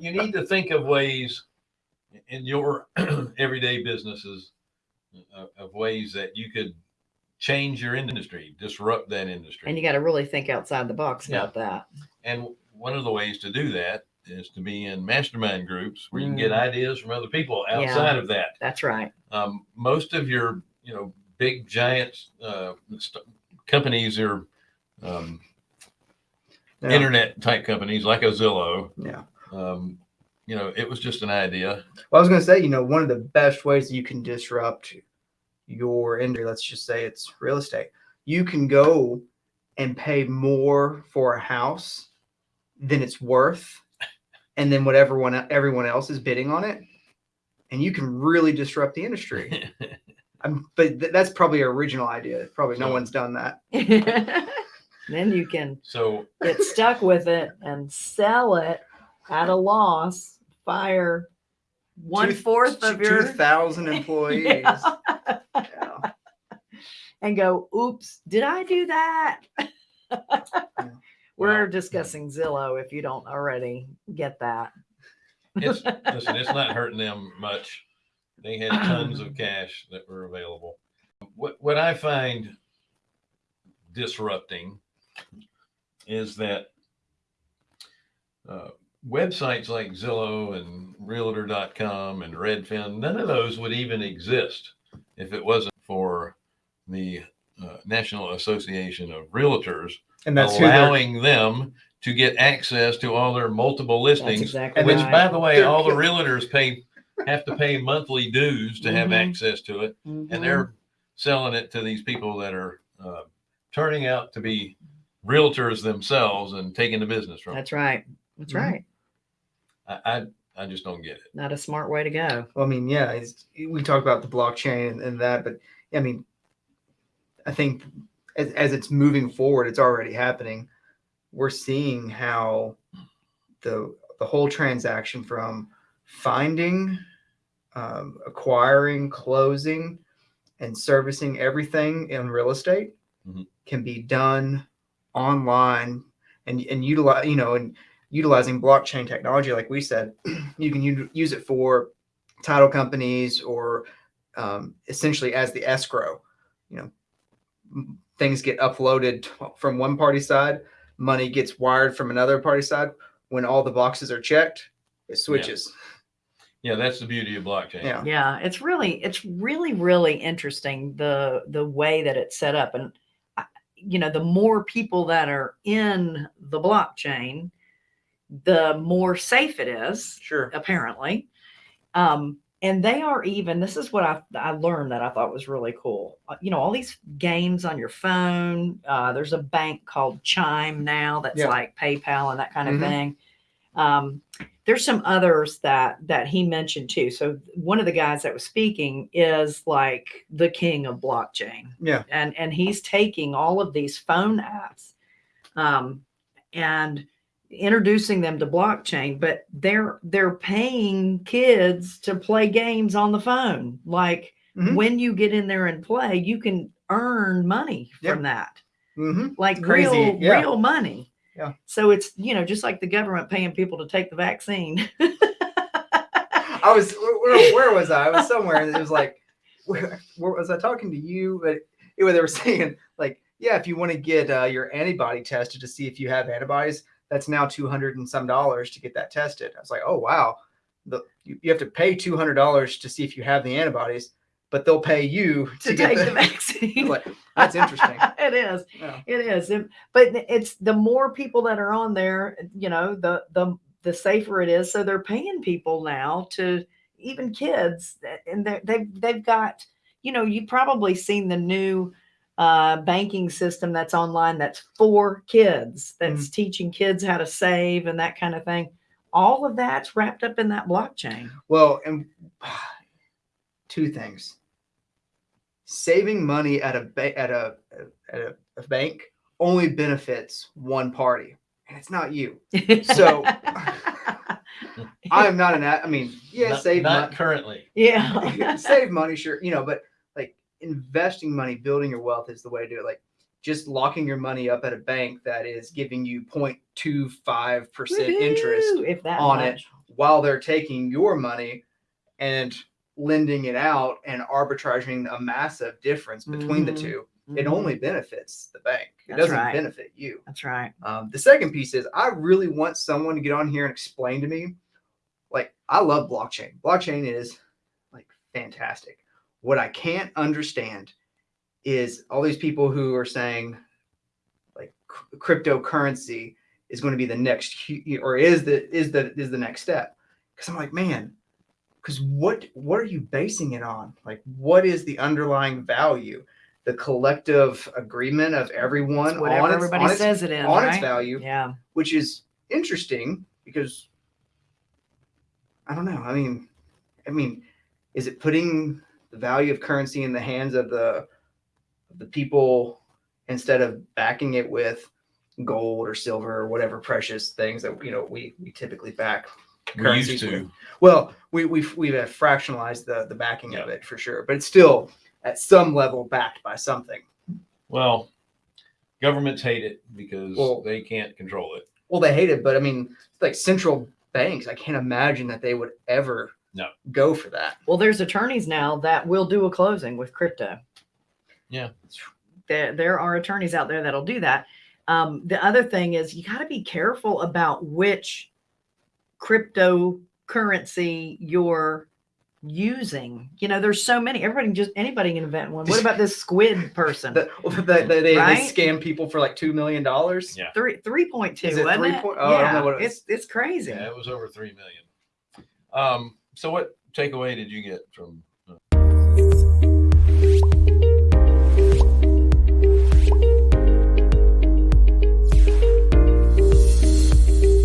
you need to think of ways in your everyday businesses of, of ways that you could change your industry, disrupt that industry. And you got to really think outside the box about that. And one of the ways to do that is to be in mastermind groups where you can get Mm. ideas from other people Yeah. outside of that. That's right. Um, most of your, you know, big giants uh, companies are um, Yeah. internet type companies like a Zillow. Yeah. Um, you know, it was just an idea. Well, I was going to say, you know, one of the best ways you can disrupt your industry, let's just say it's real estate, you can go and pay more for a house than it's worth, and then whatever one everyone else is bidding on it, and you can really disrupt the industry. I'm, but th- that's probably an original idea. Probably no one's done that. then you can so get stuck with it and sell it at a loss, fire one Two- fourth of your two thousand employees. Yeah. Yeah. and go, oops, did I do that? We're Wow. discussing Zillow if you don't already get that. it's listen, it's not hurting them much. They had tons of cash that were available. What what I find disrupting is that uh, websites like Zillow and Realtor.com and Redfin, none of those would even exist if it wasn't for the uh, National Association of Realtors And that's who allowing them to get access to all their multiple listings exactly which, right. by the way, all the realtors pay have to pay monthly dues to have Mhm. access to it, Mhm. and they're selling it to these people that are uh, turning out to be realtors themselves and taking the business from. That's right. That's Mhm. right. I, I I just don't get it. Not a smart way to go. Well, I mean, yeah, it's, we talk about the blockchain and, and that, but I mean, I think as, as it's moving forward, it's already happening. We're seeing how the the whole transaction from finding, um, acquiring, closing, and servicing everything in real estate Mhm. can be done online and and utilize you know and utilizing blockchain technology like we said you can u- use it for title companies or um, essentially as the escrow. You know things get uploaded from one party side money gets wired from another party side. When all the boxes are checked it switches. Yeah, that's the beauty of blockchain. yeah. Yeah, it's really it's really really interesting the the way that it's set up. And you know the more people that are in the blockchain the more safe it is sure. apparently. Um and they are even this is what i i learned that i thought was really cool. Uh, you know all these games on your phone uh there's a bank called chime now that's Yeah. like paypal and that kind of Mhm. thing. Um there's some others that that he mentioned too. So one of the guys that was speaking is like the king of blockchain. Yeah. And and he's taking all of these phone apps um, and introducing them to blockchain but they're they're paying kids to play games on the phone like Mhm. when you get in there and play you can earn money Yeah. from that hmm like crazy, real yeah. real money Yeah. so it's you know just like the government paying people to take the vaccine I was where, where was I? I was somewhere, and it was like, where, where was I talking to you? But anyway, they were saying like, yeah, if you want to get uh, your antibody tested to see if you have antibodies, that's now two hundred and some dollars to get that tested. I was like, oh wow, the you, you have to pay two hundred dollars to see if you have the antibodies, but they'll pay you to get take the, the. vaccine like, that's interesting. it is Yeah. It is, and- but it's the more people that are on there, you know, the the the safer it is. So they're paying people now to even kids, and they they've they've got, you know, you've probably seen the new uh, banking system that's online that's for kids, that's teaching kids how to save and that kind of thing. All of that's wrapped up in that blockchain. Well, and two things. Saving money at a ba- at a at a, a bank only benefits one party, and it's not you. So I am not an. I mean, yeah, not, save not money. currently. yeah. save money, sure, you know, but like investing money, building your wealth is the way to do it. Like just locking your money up at a bank that is giving you 0.25 percent interest Woohoo, if that on it while they're taking your money and lending it out and arbitraging a massive difference between the Mhm. two. It Mhm. only benefits the bank. It That's doesn't right. benefit you. That's right. Um, the second piece is I really want someone to get on here and explain to me. Like, I love blockchain. Blockchain is like fantastic. What I can't understand is all these people who are saying like cryptocurrency is going to be the next or is the is the is the next step. Because I'm like, man, because what what are you basing it on? Like, what is the underlying value? The collective agreement of everyone It's whatever on its, everybody on its says it is. on right? its value, Yeah. which is interesting because I don't know. I mean, I mean, is it putting the value of currency in the hands of the of the people instead of backing it with gold or silver or whatever precious things that you know we we typically back We currencies used with? to. Well, we we've we've uh, fractionalized the the backing of it for sure, but it's still at some level backed by something. Well, governments hate it because Well- they can't control it. Well, they hate it, but I mean, like central banks, I can't imagine that they would ever No. go for that. Well, there's attorneys now that will do a closing with crypto. Yeah. There, there are attorneys out there that'll do that. Um, the other thing is you got to be careful about which cryptocurrency you're using. You know, there's so many. Everybody can just anybody can invent one. What about this squid person? That they, they, they, Right? they scam people for like two million dollars. Yeah. Three three point two. Is it wasn't three it? point- oh, I don't know yeah, what it it's it's crazy. Yeah, it was over three million. Um, so what takeaway did you get from